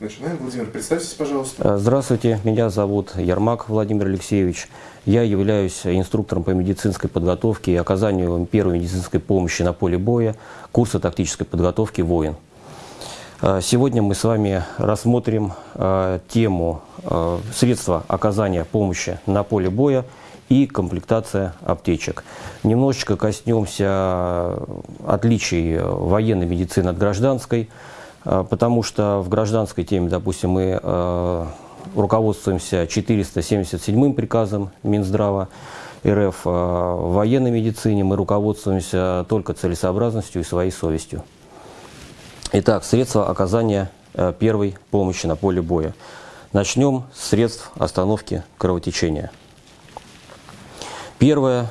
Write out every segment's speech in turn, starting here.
Начинаем. Владимир, представьтесь, пожалуйста. Э, здравствуйте, меня зовут Ермак Владимир Алексеевич. Я являюсь инструктором по медицинской подготовке и оказанию первой медицинской помощи на поле боя курса тактической подготовки «Воин». Э, сегодня мы с вами рассмотрим э, тему средства оказания помощи на поле боя и комплектация аптечек. Немножечко коснемся отличий военной медицины от гражданской – потому что в гражданской теме, допустим, мы э, руководствуемся 477 приказом Минздрава РФ, а в военной медицине мы руководствуемся только целесообразностью и своей совестью. Итак, средства оказания первой помощи на поле боя. Начнем с средств остановки кровотечения. Первое,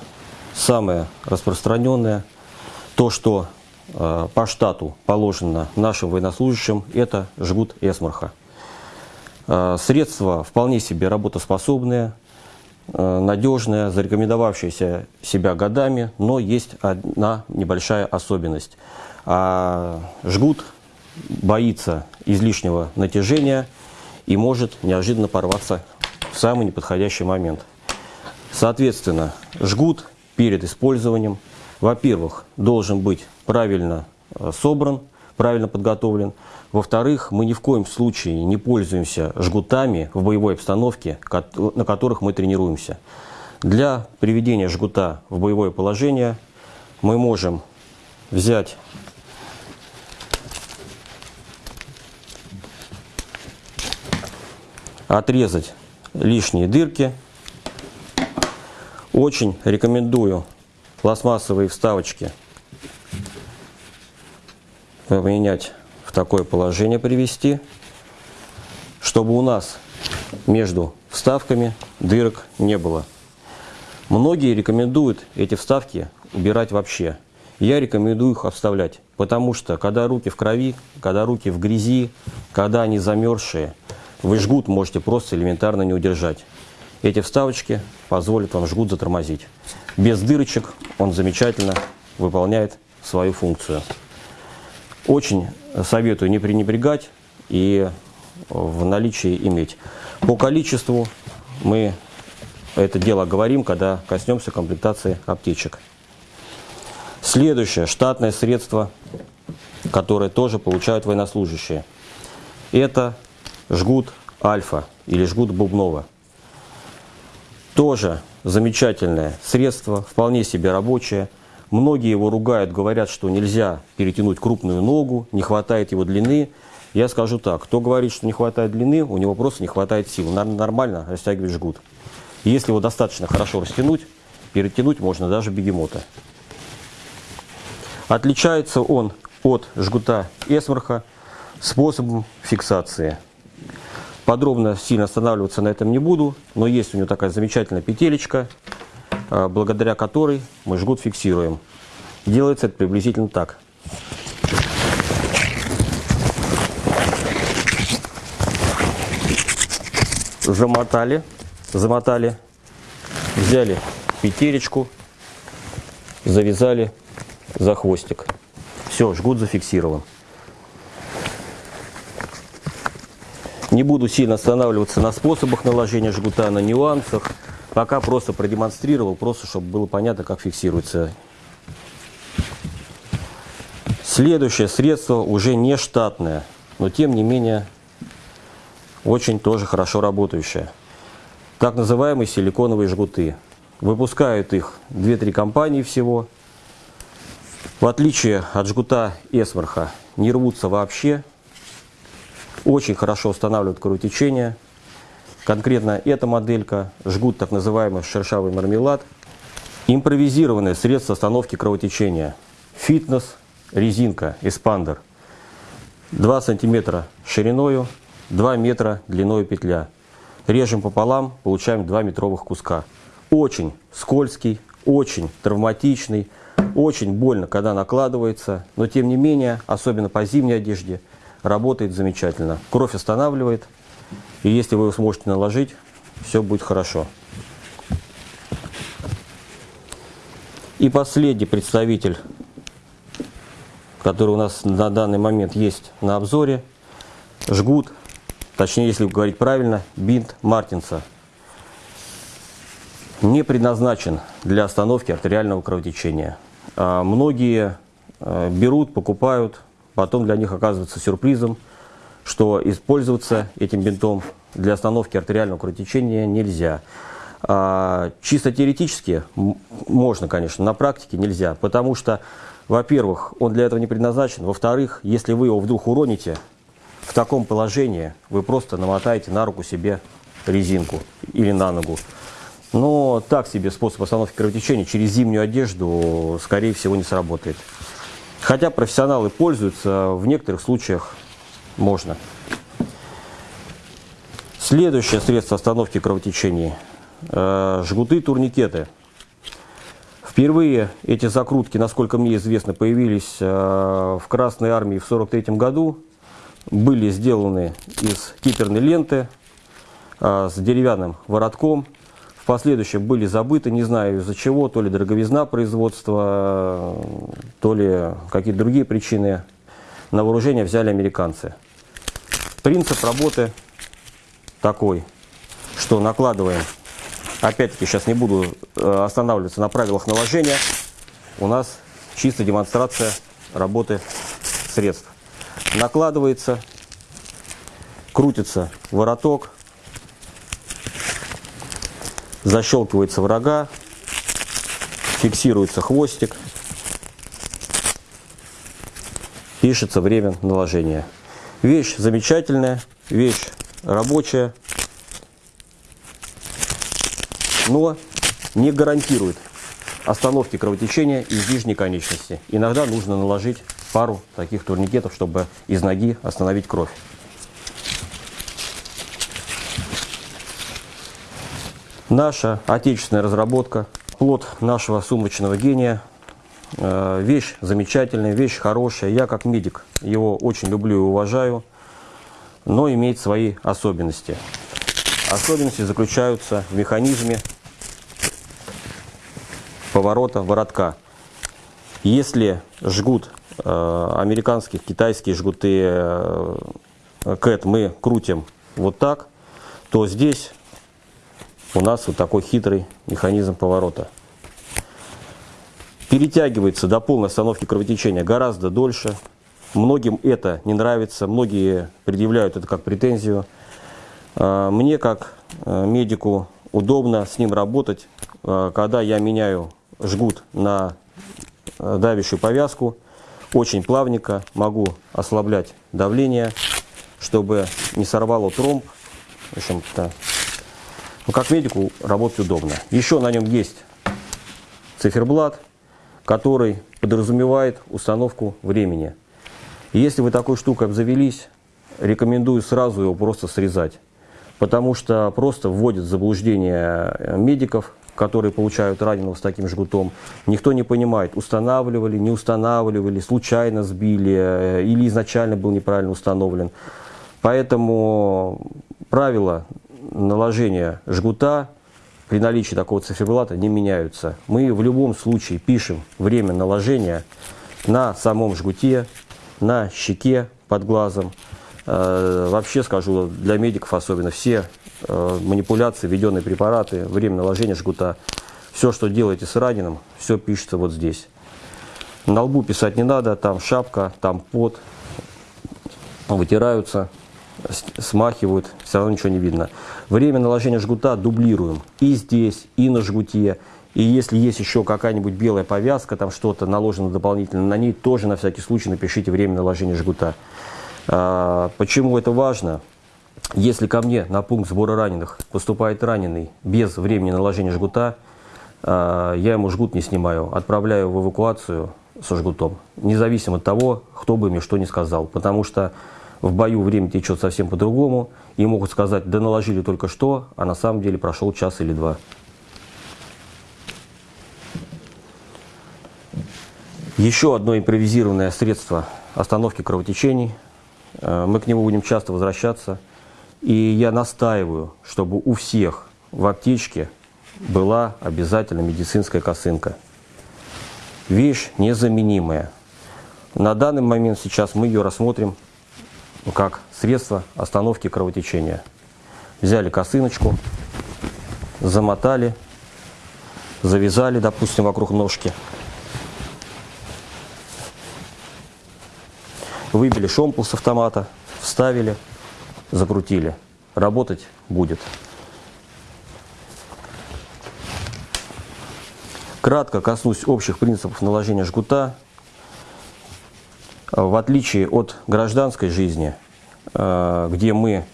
самое распространенное, то, что по штату положено нашим военнослужащим, это жгут Эсмарха. Э, средства вполне себе работоспособные, э, надежные, зарекомендовавшиеся себя годами, но есть одна небольшая особенность. А жгут боится излишнего натяжения и может неожиданно порваться в самый неподходящий момент. Соответственно, жгут перед использованием, во-первых, должен быть правильно э, собран, правильно подготовлен. Во-вторых, мы ни в коем случае не пользуемся жгутами в боевой обстановке, на которых мы тренируемся. Для приведения жгута в боевое положение мы можем взять отрезать лишние дырки. Очень рекомендую пластмассовые вставочки поменять в такое положение привести, чтобы у нас между вставками дырок не было. Многие рекомендуют эти вставки убирать вообще. Я рекомендую их обставлять, потому что когда руки в крови, когда руки в грязи, когда они замерзшие, вы жгут можете просто элементарно не удержать. Эти вставочки позволят вам жгут затормозить. Без дырочек он замечательно выполняет свою функцию. Очень советую не пренебрегать и в наличии иметь. По количеству мы это дело говорим, когда коснемся комплектации аптечек. Следующее штатное средство, которое тоже получают военнослужащие, это жгут альфа или жгут бубнова. Тоже замечательное средство, вполне себе рабочее. Многие его ругают, говорят, что нельзя перетянуть крупную ногу, не хватает его длины. Я скажу так, кто говорит, что не хватает длины, у него просто не хватает сил. Нормально растягивать жгут. если его достаточно хорошо растянуть, перетянуть можно даже бегемота. Отличается он от жгута Эсмарха способом фиксации. Подробно сильно останавливаться на этом не буду, но есть у него такая замечательная петелечка, а, благодаря которой мы жгут фиксируем. Делается это приблизительно так. Замотали, замотали, взяли петелечку, завязали за хвостик. Все, жгут зафиксирован. Не буду сильно останавливаться на способах наложения жгута, на нюансах. Пока просто продемонстрировал, просто чтобы было понятно, как фиксируется. Следующее средство уже не штатное, но тем не менее очень тоже хорошо работающее. Так называемые силиконовые жгуты. Выпускают их 2-3 компании всего. В отличие от жгута Эсмарха не рвутся вообще. Очень хорошо устанавливают кровотечение. Конкретно эта моделька, жгут так называемый шершавый мармелад. Импровизированное средство остановки кровотечения. Фитнес, резинка, эспандер. 2 сантиметра шириною, 2 метра длиной петля. Режем пополам, получаем 2 метровых куска. Очень скользкий, очень травматичный, очень больно, когда накладывается, но тем не менее, особенно по зимней одежде, работает замечательно. Кровь останавливает, и если вы его сможете наложить, все будет хорошо. И последний представитель, который у нас на данный момент есть на обзоре, жгут точнее, если говорить правильно, бинт Мартинса не предназначен для остановки артериального кровотечения. А многие э, берут, покупают, потом для них оказывается сюрпризом, что использоваться этим бинтом для остановки артериального кровотечения нельзя. А, чисто теоретически можно, конечно, на практике нельзя, потому что, во-первых, он для этого не предназначен, во-вторых, если вы его вдруг уроните, в таком положении вы просто намотаете на руку себе резинку или на ногу. Но так себе способ остановки кровотечения через зимнюю одежду, скорее всего, не сработает. Хотя профессионалы пользуются, в некоторых случаях можно. Следующее средство остановки кровотечения э, – жгуты-турникеты. Впервые эти закрутки, насколько мне известно, появились э, в Красной Армии в 1943 году. Были сделаны из киперной ленты э, с деревянным воротком. Последующем были забыты, не знаю из-за чего, то ли дороговизна производства, то ли какие-то другие причины. На вооружение взяли американцы. Принцип работы такой, что накладываем, опять-таки сейчас не буду э, останавливаться на правилах наложения, у нас чисто демонстрация работы средств. Накладывается, крутится вороток, защелкивается врага, фиксируется хвостик, пишется время наложения. Вещь замечательная, вещь рабочая, но не гарантирует остановки кровотечения из нижней конечности. Иногда нужно наложить пару таких турникетов, чтобы из ноги остановить кровь. Наша отечественная разработка, плод нашего сумочного гения, э, вещь замечательная, вещь хорошая. Я как медик его очень люблю и уважаю но имеет свои особенности. Особенности заключаются в механизме поворота воротка. Если жгут э, американских, китайские жгуты э, CAT мы крутим вот так, то здесь у нас вот такой хитрый механизм поворота. Перетягивается до полной остановки кровотечения гораздо дольше, Многим это не нравится, многие предъявляют это как претензию. А, мне, как э, медику, удобно с ним работать, э, когда я меняю жгут на давящую повязку. Очень плавненько могу ослаблять давление, чтобы не сорвало тромб. В общем-то, ну, как медику работать удобно. Еще на нем есть циферблат, который подразумевает установку времени. Если вы такой штукой обзавелись, рекомендую сразу его просто срезать. Потому что просто вводит в заблуждение э, медиков, которые получают раненого с таким жгутом. Никто не понимает, устанавливали, не устанавливали, случайно сбили э, или изначально был неправильно установлен. Поэтому правила наложения жгута при наличии такого циферблата не меняются. Мы в любом случае пишем время наложения на самом жгуте, на щеке под глазом. Э, вообще скажу, для медиков особенно, все э, манипуляции, введенные препараты, время наложения жгута, все, что делаете с раненым, все пишется вот здесь. На лбу писать не надо, там шапка, там пот, вытираются, смахивают, все равно ничего не видно. Время наложения жгута дублируем и здесь, и на жгуте, и если есть еще какая-нибудь белая повязка, там что-то наложено дополнительно на ней, тоже на всякий случай напишите время наложения жгута. А, почему это важно? Если ко мне на пункт сбора раненых поступает раненый без времени наложения жгута, а, я ему жгут не снимаю, отправляю в эвакуацию со жгутом, независимо от того, кто бы мне что ни сказал. Потому что в бою время течет совсем по-другому, и могут сказать, да наложили только что, а на самом деле прошел час или два. Еще одно импровизированное средство остановки кровотечений. Э, мы к нему будем часто возвращаться. И я настаиваю, чтобы у всех в аптечке была обязательно медицинская косынка. Вещь незаменимая. На данный момент сейчас мы ее рассмотрим как средство остановки кровотечения. Взяли косыночку, замотали, завязали, допустим, вокруг ножки. Выбили шомпол с автомата, вставили, закрутили. Работать будет. Кратко коснусь общих принципов наложения жгута. В отличие от гражданской жизни, э, где мы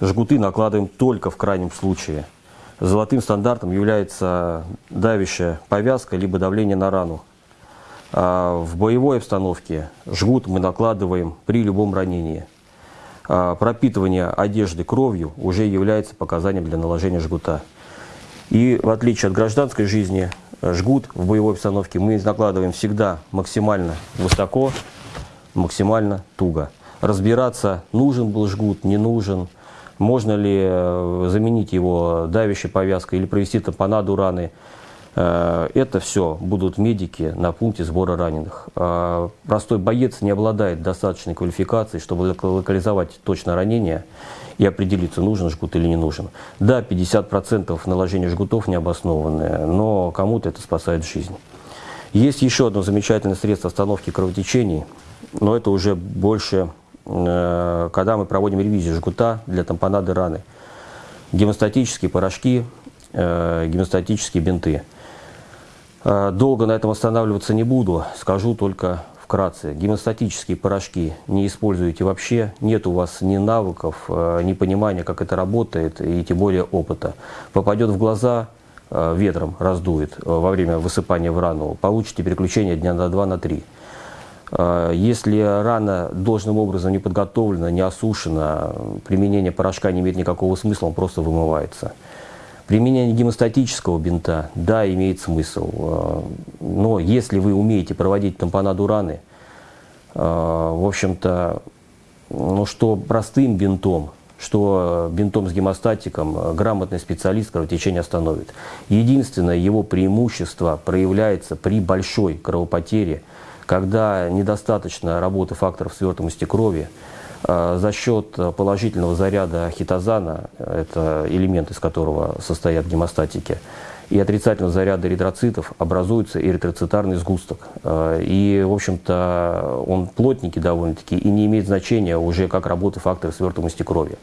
жгуты накладываем только в крайнем случае, золотым стандартом является давящая повязка либо давление на рану. А в боевой обстановке жгут мы накладываем при любом ранении. А пропитывание одежды кровью уже является показанием для наложения жгута. И в отличие от гражданской жизни, жгут в боевой обстановке мы накладываем всегда максимально высоко, максимально туго. Разбираться, нужен был жгут, не нужен, можно ли э, заменить его давящей повязкой или провести тампонаду раны. Э, это все будут медики на пункте сбора раненых. А простой боец не обладает достаточной квалификацией, чтобы локализовать точно ранение и определиться, нужен жгут или не нужен. Да, 50% наложения жгутов необоснованные, но кому-то это спасает жизнь. Есть еще одно замечательное средство остановки кровотечений, но это уже больше, э, когда мы проводим ревизию жгута для тампонады раны. Гемостатические порошки, э, гемостатические бинты. Э, долго на этом останавливаться не буду, скажу только вкратце. Гемостатические порошки не используете вообще, нет у вас ни навыков, ни понимания, как это работает, и тем более опыта. Попадет в глаза, ветром раздует во время высыпания в рану, получите переключение дня на 2 на 3. Если рана должным образом не подготовлена, не осушена, применение порошка не имеет никакого смысла, он просто вымывается. Применение гемостатического бинта, да, имеет смысл. Э, но если вы умеете проводить тампонаду раны, э, в общем-то, ну что простым бинтом, что бинтом с гемостатиком э, грамотный специалист кровотечение остановит. Единственное его преимущество проявляется при большой кровопотере, когда недостаточно работы факторов свертываемости крови, а, за счет положительного заряда хитозана, это элемент, из которого состоят гемостатики, и отрицательного заряда эритроцитов образуется эритроцитарный сгусток. А, и, в общем-то, он плотненький довольно-таки и не имеет значения уже как работы фактора свертываемости крови.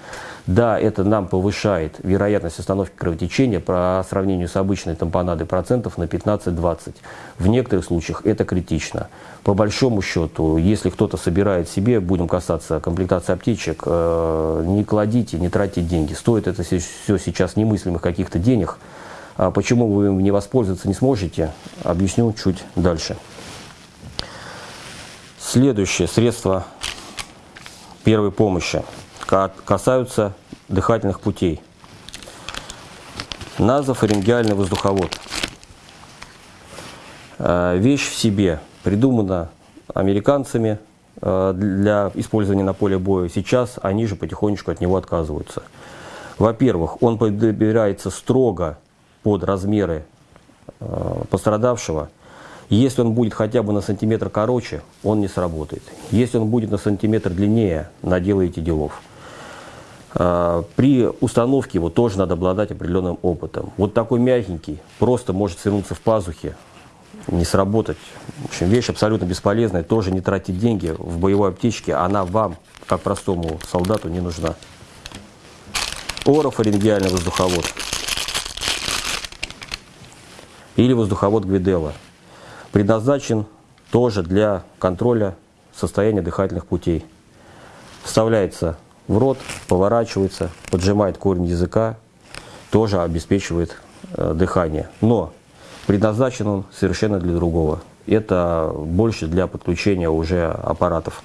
Да, это нам повышает вероятность остановки кровотечения по сравнению с обычной тампонадой процентов на 15-20. В некоторых случаях это критично. По большому счету, если кто-то собирает себе, будем касаться комплектации аптечек, э, не кладите, не тратьте деньги. Стоит это все сейчас немыслимых каких-то денег. А почему вы им не воспользоваться не сможете, объясню чуть дальше. Следующее средство первой помощи – касаются дыхательных путей. Назофарингеальный воздуховод. Э, вещь в себе придумана американцами э, для использования на поле боя. Сейчас они же потихонечку от него отказываются. Во-первых, он подбирается строго под размеры э, пострадавшего. Если он будет хотя бы на сантиметр короче, он не сработает. Если он будет на сантиметр длиннее, наделаете делов. А, при установке его тоже надо обладать определенным опытом. Вот такой мягенький просто может свернуться в пазухе, не сработать. В общем, вещь абсолютно бесполезная, тоже не тратить деньги в боевой аптечке, она вам, как простому солдату, не нужна. Орофарингеальный воздуховод или воздуховод Гвиделла предназначен тоже для контроля состояния дыхательных путей. Вставляется в рот, поворачивается, поджимает корень языка, тоже обеспечивает э, дыхание. Но предназначен он совершенно для другого. Это больше для подключения уже аппаратов.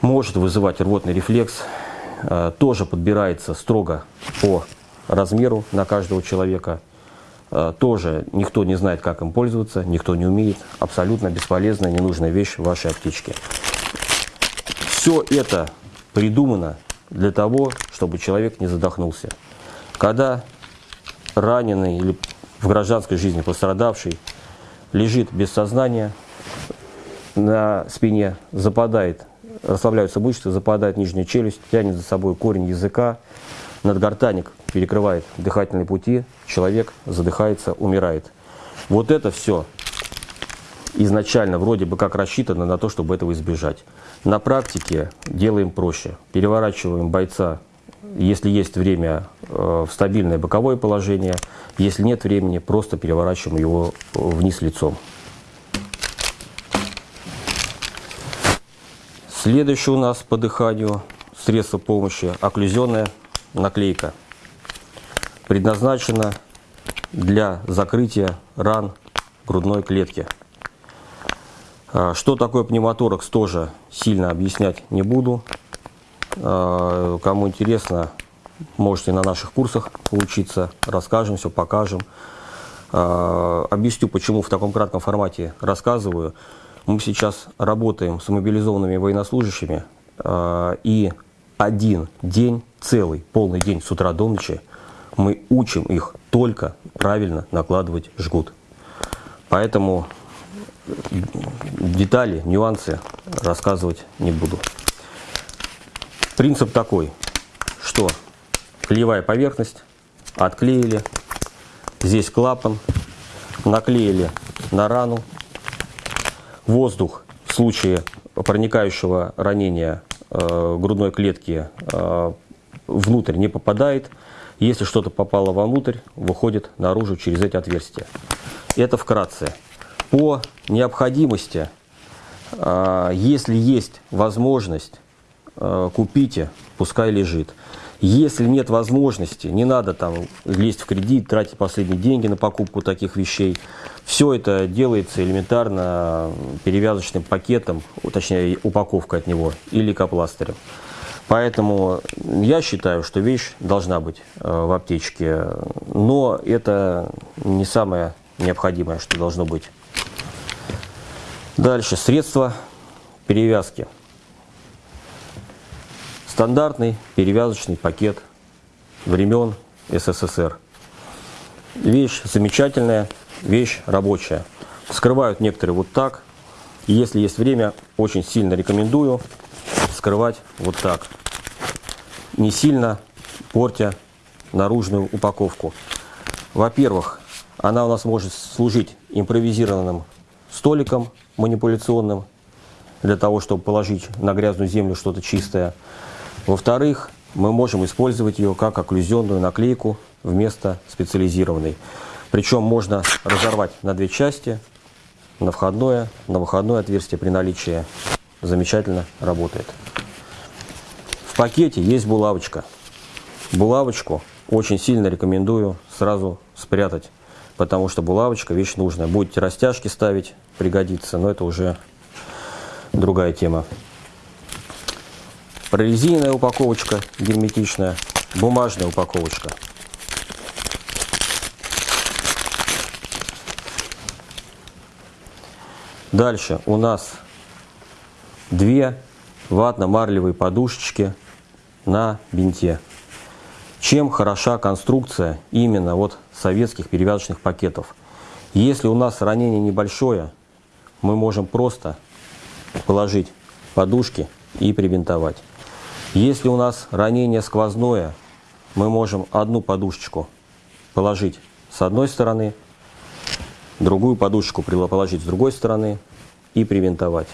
Может вызывать рвотный рефлекс. Э, тоже подбирается строго по размеру на каждого человека. Э, тоже никто не знает, как им пользоваться, никто не умеет. Абсолютно бесполезная, ненужная вещь в вашей аптечке. Все это придумано для того, чтобы человек не задохнулся. Когда раненый или в гражданской жизни пострадавший лежит без сознания, на спине западает расслабляются мышцы, западает нижняя челюсть, тянет за собой корень языка, надгортаник перекрывает дыхательные пути, человек задыхается, умирает. Вот это все изначально вроде бы как рассчитано на то, чтобы этого избежать. На практике делаем проще. Переворачиваем бойца, если есть время, э, в стабильное боковое положение. Если нет времени, просто переворачиваем его вниз лицом. Следующее у нас по дыханию средство помощи окклюзионная наклейка. Предназначена для закрытия ран грудной клетки. А, что такое пневмоторакс, тоже сильно объяснять не буду. А, кому интересно, можете на наших курсах поучиться, расскажем все, покажем. А, объясню, почему в таком кратком формате рассказываю. Мы сейчас работаем с мобилизованными военнослужащими, и один день, целый, полный день с утра до ночи, мы учим их только правильно накладывать жгут. Поэтому детали, нюансы рассказывать не буду. Принцип такой, что клеевая поверхность, отклеили, здесь клапан, наклеили на рану, воздух в случае проникающего ранения э, грудной клетки э, внутрь не попадает, если что-то попало вовнутрь, выходит наружу через эти отверстия. Это вкратце. По необходимости, а, если есть возможность, а, купите, пускай лежит. Если нет возможности, не надо там лезть в кредит, тратить последние деньги на покупку таких вещей. Все это делается элементарно перевязочным пакетом, точнее упаковка от него или лейкопластырем. Поэтому я считаю, что вещь должна быть а, в аптечке, но это не самое необходимое, что должно быть. Дальше, средства перевязки. Стандартный перевязочный пакет времен СССР. Вещь замечательная, вещь рабочая. Скрывают некоторые вот так. Если есть время, очень сильно рекомендую скрывать вот так. Не сильно портя наружную упаковку. Во-первых, она у нас может служить импровизированным столиком манипуляционным, для того, чтобы положить на грязную землю что-то чистое. Во-вторых, мы можем использовать ее как окклюзионную наклейку вместо специализированной. Причем можно разорвать на две части, на входное, на выходное отверстие при наличии. Замечательно работает. В пакете есть булавочка. Булавочку очень сильно рекомендую сразу спрятать потому что булавочка вещь нужная. Будете растяжки ставить, пригодится, но это уже другая тема. Прорезиненная упаковочка герметичная, бумажная упаковочка. Дальше у нас две ватно-марлевые подушечки на бинте. Чем хороша конструкция именно вот советских перевязочных пакетов? Если у нас ранение небольшое, мы можем просто положить подушки и прибинтовать. Если у нас ранение сквозное, мы можем одну подушечку положить с одной стороны, другую подушечку положить с другой стороны и прибинтовать.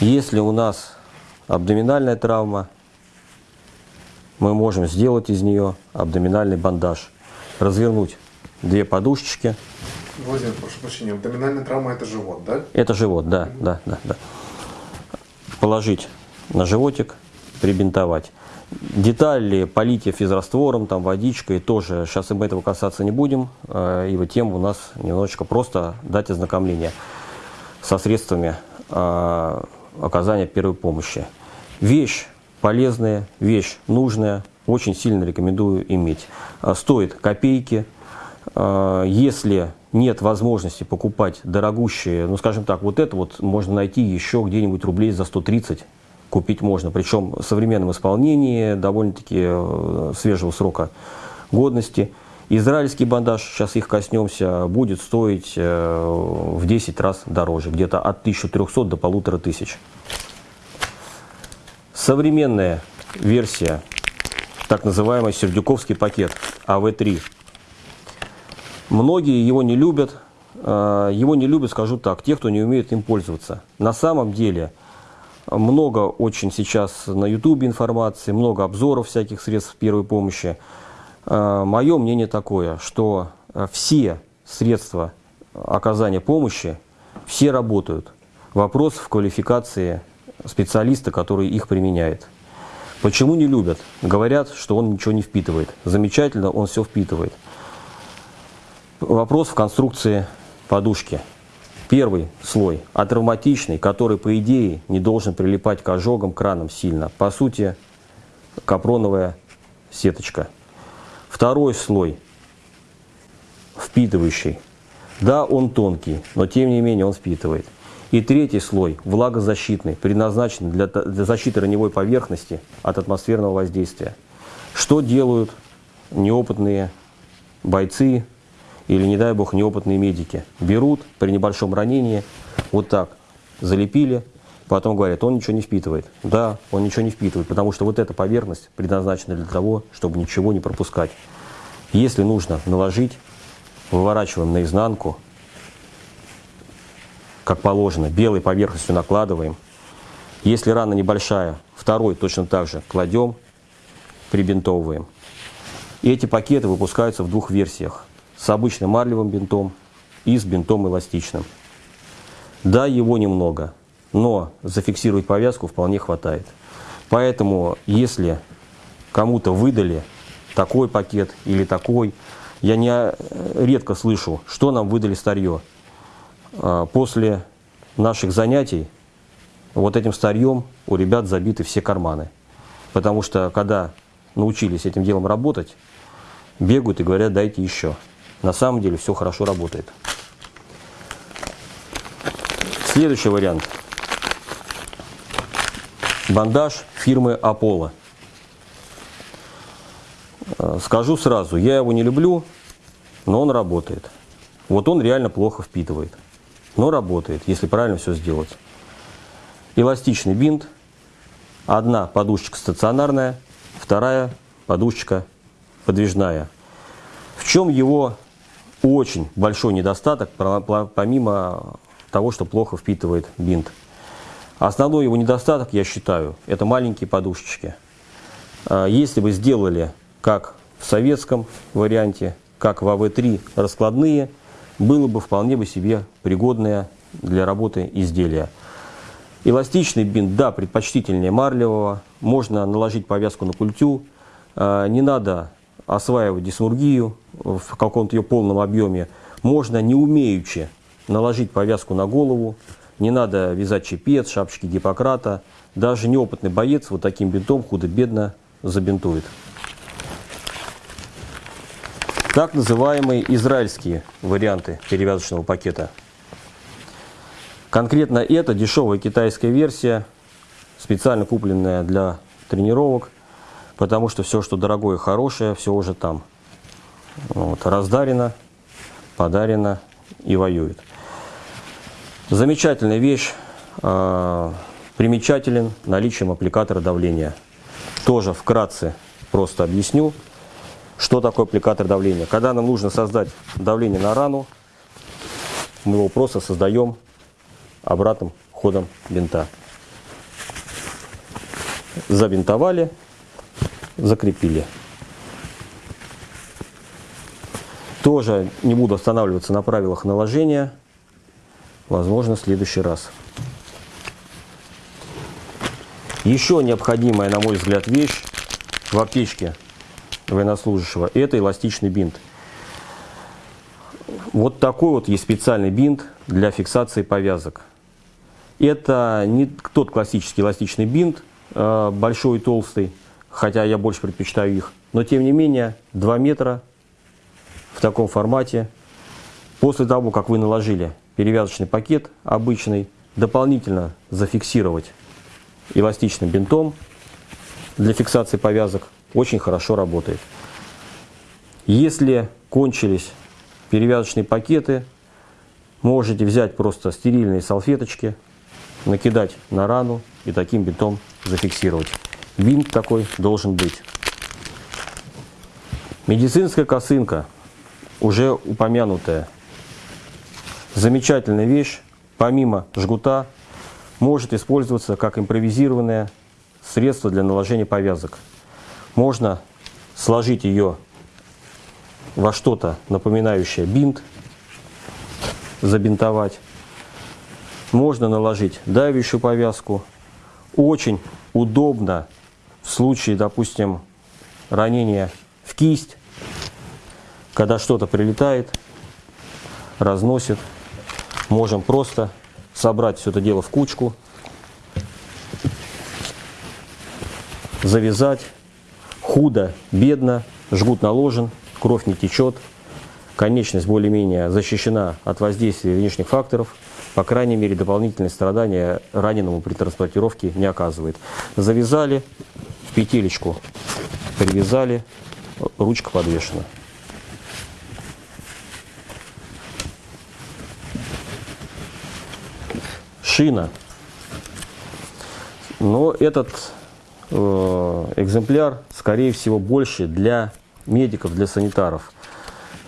Если у нас абдоминальная травма, мы можем сделать из нее абдоминальный бандаж. Развернуть две подушечки. Владимир, прошу прощения, абдоминальная травма это живот, да? Это живот, да, да, да, да. Положить на животик, прибинтовать. Детали полить физраствором, там, водичкой тоже, сейчас мы этого касаться не будем, э, ибо тема у нас немножечко просто дать ознакомление со средствами э, оказания первой помощи. Вещь полезная вещь, нужная, очень сильно рекомендую иметь. А, стоит копейки. А, если нет возможности покупать дорогущие, ну скажем так, вот это вот можно найти еще где-нибудь рублей за 130 купить можно. Причем в современном исполнении, довольно-таки э, свежего срока годности. Израильский бандаж, сейчас их коснемся, будет стоить э, в 10 раз дороже, где-то от 1300 до 1500. Современная версия, так называемый Сердюковский пакет АВ-3. Многие его не любят. Э, Его не любят, скажу так, те, кто не умеет им пользоваться. На самом деле, много очень сейчас на YouTube информации, много обзоров всяких средств первой помощи. Мое мнение такое, что э, все средства оказания помощи, все работают. Вопрос в квалификации специалиста, который их применяет. Почему не любят? Говорят, что он ничего не впитывает. Замечательно, он все впитывает. Вопрос в конструкции подушки. Первый слой атравматичный, который, по идее, не должен прилипать к ожогам, кранам сильно. По сути, капроновая сеточка. Второй слой впитывающий. Да, он тонкий, но тем не менее он впитывает. И третий слой влагозащитный, предназначенный для, для защиты раневой поверхности от атмосферного воздействия. Что делают неопытные бойцы или, не дай бог, неопытные медики? Берут при небольшом ранении, вот так залепили, потом говорят, он ничего не впитывает. Да, он ничего не впитывает, потому что вот эта поверхность предназначена для того, чтобы ничего не пропускать. Если нужно наложить, выворачиваем наизнанку, как положено, белой поверхностью накладываем. Если рана небольшая, второй точно так же кладем, прибинтовываем. И эти пакеты выпускаются в двух версиях. С обычным марлевым бинтом и с бинтом эластичным. Да, его немного, но зафиксировать повязку вполне хватает. Поэтому, если кому-то выдали такой пакет или такой, я не э, редко слышу, что нам выдали старье. А, после наших занятий вот этим старьем у ребят забиты все карманы. Потому что когда научились этим делом работать, бегают и говорят, дайте еще. На самом деле все хорошо работает. Следующий вариант. Бандаж фирмы Аполло. Э, скажу сразу, я его не люблю, но он работает. Вот он реально плохо впитывает но работает, если правильно все сделать. Эластичный бинт, одна подушечка стационарная, вторая подушечка подвижная. В чем его очень большой недостаток, помимо того, что плохо впитывает бинт? Основной его недостаток, я считаю, это маленькие подушечки. А, если бы сделали, как в советском варианте, как в АВ-3 раскладные – было бы вполне бы себе пригодное для работы изделия. Эластичный бинт, да, предпочтительнее марлевого. Можно наложить повязку на культю. А, не надо осваивать дисмургию в каком-то ее полном объеме. Можно, не умеючи, наложить повязку на голову. Не надо вязать чепец, шапочки Гиппократа. Даже неопытный боец вот таким бинтом худо-бедно забинтует так называемые израильские варианты перевязочного пакета. Конкретно это дешевая китайская версия, специально купленная для тренировок, потому что все, что дорогое хорошее, все уже там. Вот, раздарено, подарено и воюет. Замечательная вещь, э, примечателен наличием аппликатора давления. Тоже вкратце просто объясню. Что такое аппликатор давления? Когда нам нужно создать давление на рану, мы его просто создаем обратным ходом бинта. Забинтовали, закрепили. Тоже не буду останавливаться на правилах наложения. Возможно, в следующий раз. Еще необходимая, на мой взгляд, вещь в аптечке военнослужащего, это эластичный бинт. Вот такой вот есть специальный бинт для фиксации повязок. Это не тот классический эластичный бинт, э, большой и толстый, хотя я больше предпочитаю их. Но тем не менее, 2 метра в таком формате. После того, как вы наложили перевязочный пакет обычный, дополнительно зафиксировать эластичным бинтом для фиксации повязок очень хорошо работает. Если кончились перевязочные пакеты, можете взять просто стерильные салфеточки, накидать на рану и таким бинтом зафиксировать. Бинт такой должен быть. Медицинская косынка, уже упомянутая. Замечательная вещь, помимо жгута, может использоваться как импровизированное средство для наложения повязок. Можно сложить ее во что-то напоминающее бинт, забинтовать. Можно наложить давящую повязку. Очень удобно в случае, допустим, ранения в кисть, когда что-то прилетает, разносит. Можем просто собрать все это дело в кучку, завязать. Худо, бедно, жгут наложен, кровь не течет, конечность более-менее защищена от воздействия внешних факторов, по крайней мере, дополнительные страдания раненому при транспортировке не оказывает. Завязали в петелечку, привязали, ручка подвешена. Шина. Но этот э, экземпляр, скорее всего, больше для медиков, для санитаров.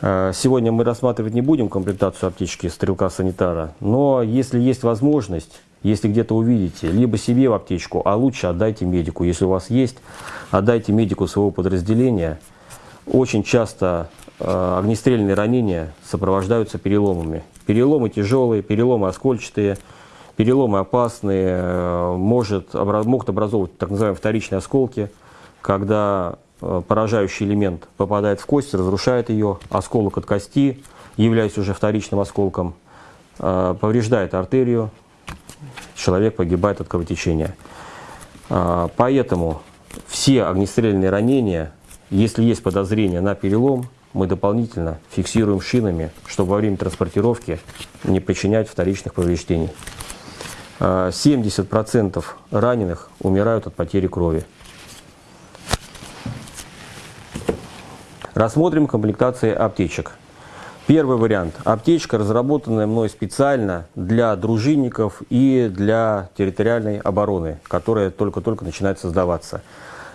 Э, сегодня мы рассматривать не будем комплектацию аптечки стрелка-санитара, но если есть возможность, если где-то увидите, либо себе в аптечку, а лучше отдайте медику. Если у вас есть, отдайте медику своего подразделения. Очень часто э, огнестрельные ранения сопровождаются переломами. Переломы тяжелые, переломы оскольчатые, переломы опасные, э, может, могут образовывать так называемые вторичные осколки, когда Э, поражающий элемент попадает в кость, разрушает ее, осколок от кости, являясь уже вторичным осколком, э, повреждает артерию, человек погибает от кровотечения. Поэтому все огнестрельные ранения, если есть подозрение на перелом, мы дополнительно фиксируем шинами, чтобы во время транспортировки не причинять вторичных повреждений. 70% раненых умирают от потери крови. Рассмотрим комплектации аптечек. Первый вариант. Аптечка, разработанная мной специально для дружинников и для территориальной обороны, которая только-только начинает создаваться.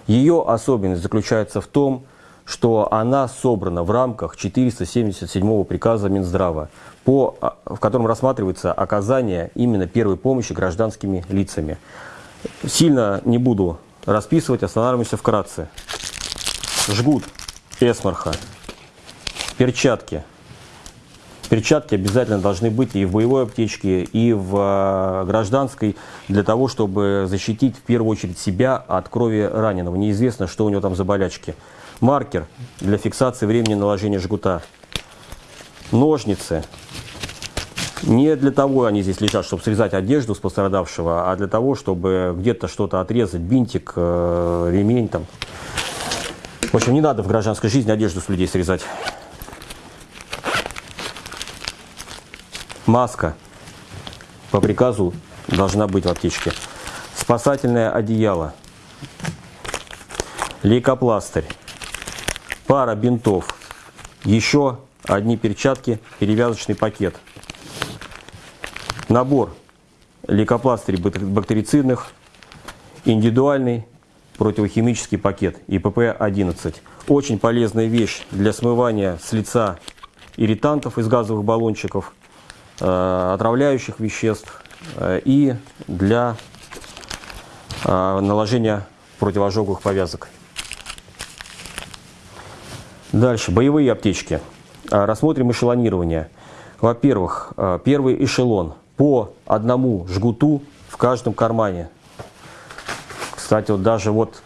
Ее особенность заключается в том, что она собрана в рамках 477 приказа Минздрава, по, а, в котором рассматривается оказание именно первой помощи гражданскими лицами. Сильно не буду расписывать, останавливаемся вкратце. Жгут эсмарха, перчатки. Перчатки обязательно должны быть и в боевой аптечке, и в а, гражданской, для того, чтобы защитить в первую очередь себя от крови раненого. Неизвестно, что у него там за болячки. Маркер для фиксации времени наложения жгута. Ножницы. Не для того они здесь лежат, чтобы срезать одежду с пострадавшего, а для того, чтобы где-то что-то отрезать, бинтик, э, ремень там. В общем, не надо в гражданской жизни одежду с людей срезать. Маска по приказу должна быть в аптечке. Спасательное одеяло. Лейкопластырь. Пара бинтов. Еще одни перчатки, перевязочный пакет. Набор лейкопластырей бактерицидных, индивидуальный противохимический пакет ИПП-11. Очень полезная вещь для смывания с лица ирритантов из газовых баллончиков, э, отравляющих веществ э, и для э, наложения противоожоговых повязок. Дальше, боевые аптечки. Рассмотрим эшелонирование. Во-первых, первый эшелон по одному жгуту в каждом кармане кстати, вот даже вот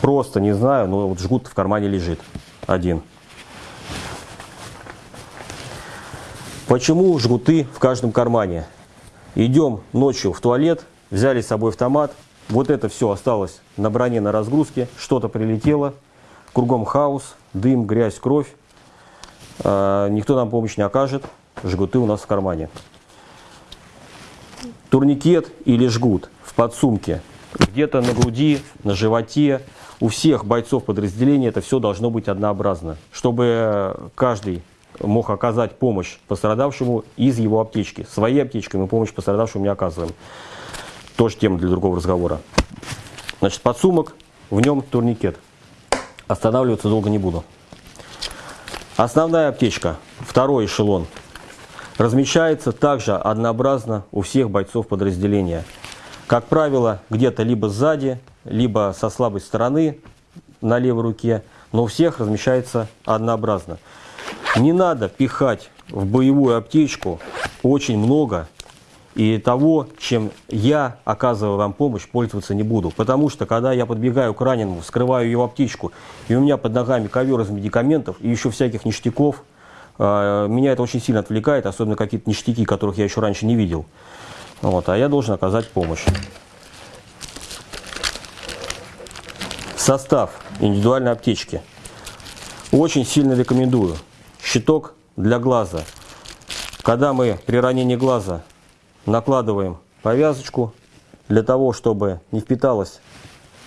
просто не знаю, но вот жгут в кармане лежит один. Почему жгуты в каждом кармане? Идем ночью в туалет, взяли с собой автомат, вот это все осталось на броне на разгрузке, что-то прилетело, кругом хаос, дым, грязь, кровь. Э, никто нам помощь не окажет, жгуты у нас в кармане. Турникет или жгут в подсумке где-то на груди, на животе. У всех бойцов подразделения это все должно быть однообразно, чтобы каждый мог оказать помощь пострадавшему из его аптечки. Своей аптечкой мы помощь пострадавшему не оказываем. Тоже тема для другого разговора. Значит, подсумок, в нем турникет. Останавливаться долго не буду. Основная аптечка, второй эшелон, размещается также однообразно у всех бойцов подразделения. Как правило, где-то либо сзади, либо со слабой стороны на левой руке, но у всех размещается однообразно. Не надо пихать в боевую аптечку очень много и того, чем я, оказывая вам помощь, пользоваться не буду. Потому что, когда я подбегаю к раненому, вскрываю его аптечку, и у меня под ногами ковер из медикаментов и еще всяких ништяков, э, меня это очень сильно отвлекает, особенно какие-то ништяки, которых я еще раньше не видел. Вот, а я должен оказать помощь. Состав индивидуальной аптечки. Очень сильно рекомендую. Щиток для глаза. Когда мы при ранении глаза накладываем повязочку для того, чтобы не впиталось,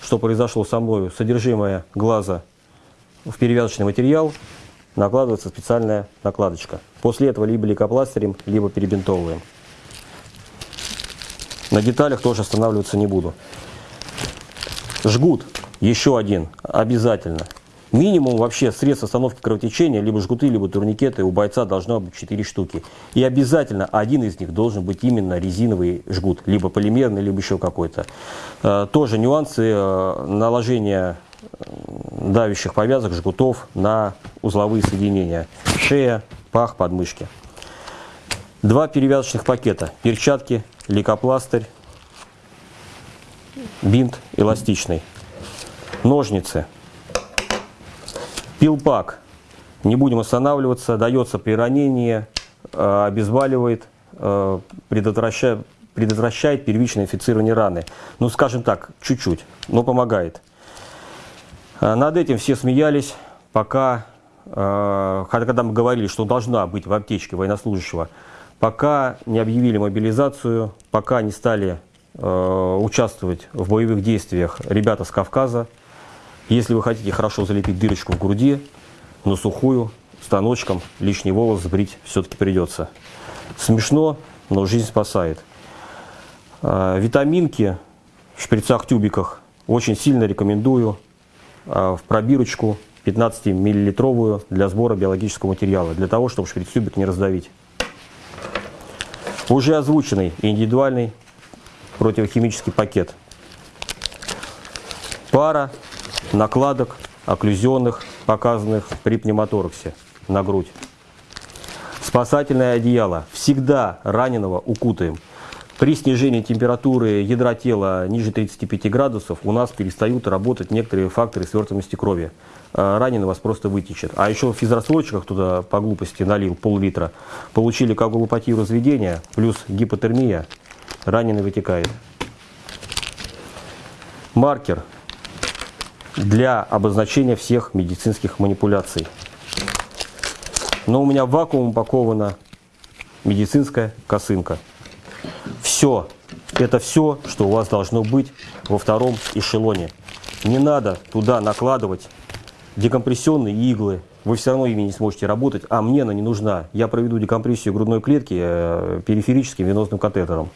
что произошло со мной, содержимое глаза в перевязочный материал, накладывается специальная накладочка. После этого либо лейкопластырем, либо перебинтовываем. На деталях тоже останавливаться не буду. Жгут еще один обязательно. Минимум вообще средств остановки кровотечения, либо жгуты, либо турникеты у бойца должно быть 4 штуки. И обязательно один из них должен быть именно резиновый жгут, либо полимерный, либо еще какой-то. Э, тоже нюансы э, наложения э, давящих повязок, жгутов на узловые соединения. Шея, пах, подмышки. Два перевязочных пакета. Перчатки, лейкопластырь, бинт эластичный. Ножницы. Пилпак. Не будем останавливаться. Дается при ранении, э, обезболивает, э, предотвращает, предотвращает первичное инфицирование раны. Ну, скажем так, чуть-чуть, но помогает. Э, над этим все смеялись, пока, когда мы говорили, что должна быть в аптечке военнослужащего, пока не объявили мобилизацию, пока не стали участвовать в боевых действиях ребята с Кавказа, если вы хотите хорошо залепить дырочку в груди, на сухую, станочком, лишний волос сбрить все-таки придется. Смешно, но жизнь спасает. А, витаминки в шприцах-тюбиках очень сильно рекомендую а, в пробирочку 15-миллилитровую для сбора биологического материала, для того, чтобы шприц-тюбик не раздавить. Уже озвученный индивидуальный противохимический пакет. Пара накладок окклюзионных, показанных при пневмотораксе на грудь. Спасательное одеяло. Всегда раненого укутаем. При снижении температуры ядра тела ниже 35 градусов у нас перестают работать некоторые факторы свертываемости крови. А раненый вас просто вытечет. А еще в физрассрочках туда по глупости налил пол-литра. Получили коагулопатию разведения плюс гипотермия. Раненый вытекает. Маркер для обозначения всех медицинских манипуляций. Но у меня вакуум упакована медицинская косынка. Все. Это все, что у вас должно быть во втором эшелоне. Не надо туда накладывать декомпрессионные иглы. Вы все равно ими не сможете работать, а мне она не нужна. Я проведу декомпрессию грудной клетки э, периферическим венозным катетером.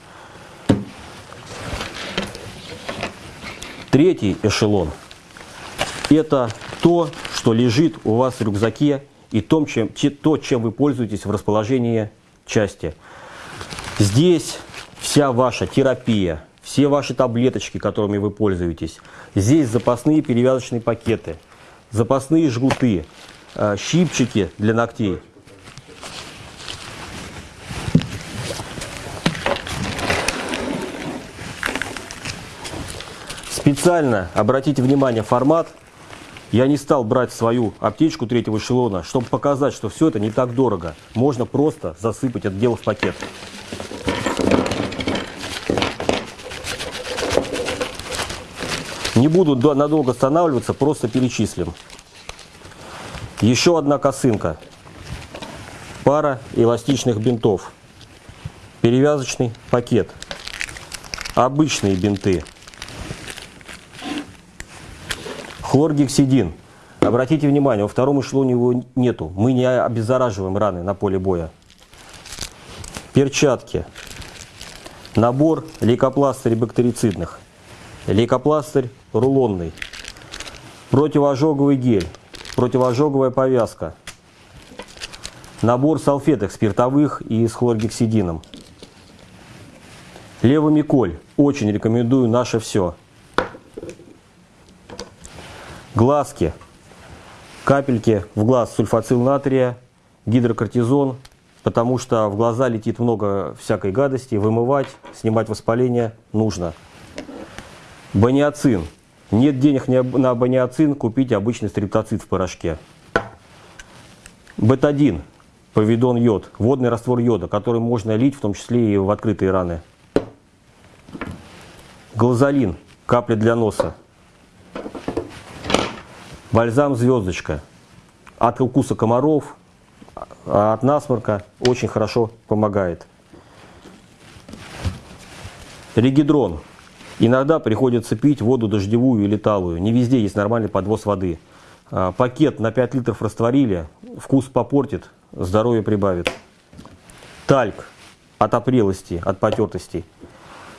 Третий эшелон – это то, что лежит у вас в рюкзаке и том, чем, то, чем вы пользуетесь в расположении части. Здесь вся ваша терапия, все ваши таблеточки, которыми вы пользуетесь. Здесь запасные перевязочные пакеты, запасные жгуты, э, щипчики для ногтей. Специально обратите внимание формат я не стал брать свою аптечку третьего эшелона, чтобы показать, что все это не так дорого. Можно просто засыпать это дело в пакет. Не буду надолго останавливаться, просто перечислим. Еще одна косынка. Пара эластичных бинтов. Перевязочный пакет. Обычные бинты. Хлоргексидин. Обратите внимание, во втором эшелоне его нету. Мы не обеззараживаем раны на поле боя. Перчатки. Набор лейкопластырей бактерицидных. Лейкопластырь рулонный, противоожоговый гель, противоожоговая повязка, набор салфеток спиртовых и с хлоргексидином. Левомиколь. Очень рекомендую наше все. Глазки. Капельки в глаз сульфацил натрия, гидрокортизон, потому что в глаза летит много всякой гадости, вымывать, снимать воспаление нужно. Баниацин. Нет денег на баниацин, купите обычный стриптоцит в порошке. Бетадин, повидон йод, водный раствор йода, который можно лить в том числе и в открытые раны. Глазолин, капли для носа. Бальзам звездочка. От укуса комаров, а от насморка очень хорошо помогает. Регидрон. Иногда приходится пить воду дождевую или талую. Не везде есть нормальный подвоз воды. А, пакет на 5 литров растворили, вкус попортит, здоровье прибавит. Тальк от опрелости, от потертости.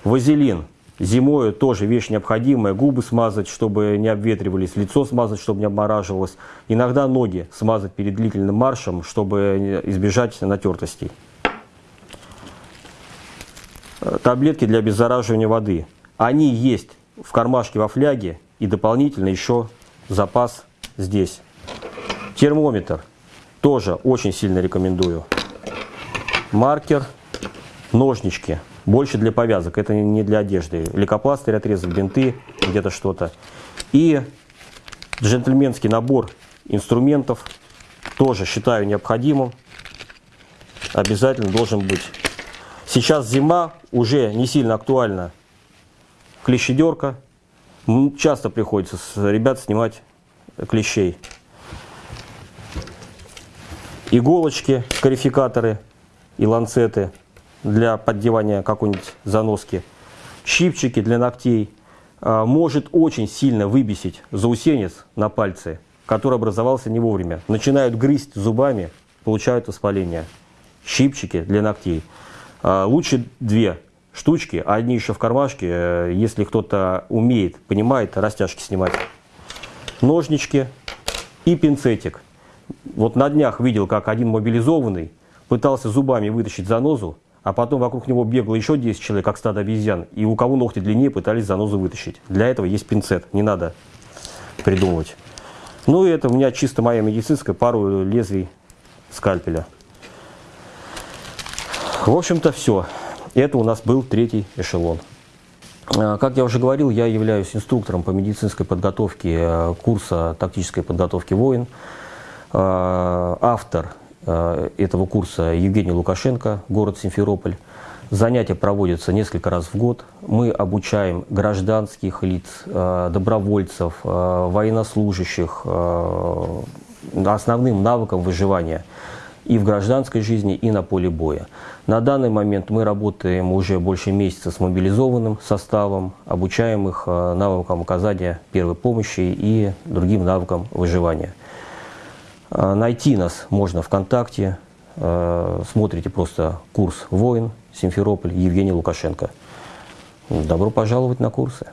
Вазелин. Зимой тоже вещь необходимая. Губы смазать, чтобы не обветривались, лицо смазать, чтобы не обмораживалось. Иногда ноги смазать перед длительным маршем, чтобы избежать натертостей. Таблетки для обеззараживания воды. Они есть в кармашке во фляге и дополнительно еще запас здесь. Термометр тоже очень сильно рекомендую. Маркер, ножнички, больше для повязок, это не для одежды. Лейкопластырь отрезок, бинты, где-то что-то. И джентльменский набор инструментов тоже считаю необходимым. Обязательно должен быть. Сейчас зима, уже не сильно актуальна клещедерка. Часто приходится с ребят снимать клещей. Иголочки, скарификаторы и ланцеты для поддевания какой-нибудь заноски. Щипчики для ногтей. А, может очень сильно выбесить заусенец на пальце, который образовался не вовремя. Начинают грызть зубами, получают воспаление. Щипчики для ногтей. А, лучше две штучки, а одни еще в кармашке, э, если кто-то умеет, понимает, растяжки снимать. Ножнички и пинцетик. Вот на днях видел, как один мобилизованный пытался зубами вытащить занозу, а потом вокруг него бегло еще 10 человек, как стадо обезьян, и у кого ногти длиннее пытались занозу вытащить. Для этого есть пинцет, не надо придумывать. Ну и это у меня чисто моя медицинская, пару лезвий скальпеля. В общем-то все. Это у нас был третий эшелон. А, как я уже говорил, я являюсь инструктором по медицинской подготовке э, курса тактической подготовки воин. А, автор этого курса Евгений Лукашенко, город Симферополь. Занятия проводятся несколько раз в год. Мы обучаем гражданских лиц, э, добровольцев, военнослужащих основным навыкам выживания – и в гражданской жизни, и на поле боя. На данный момент мы работаем уже больше месяца с мобилизованным составом, обучаем их э, навыкам оказания первой помощи и другим навыкам выживания. Э, найти нас можно ВКонтакте, э, смотрите просто курс «Воин», Симферополь, Евгений Лукашенко. Добро пожаловать на курсы.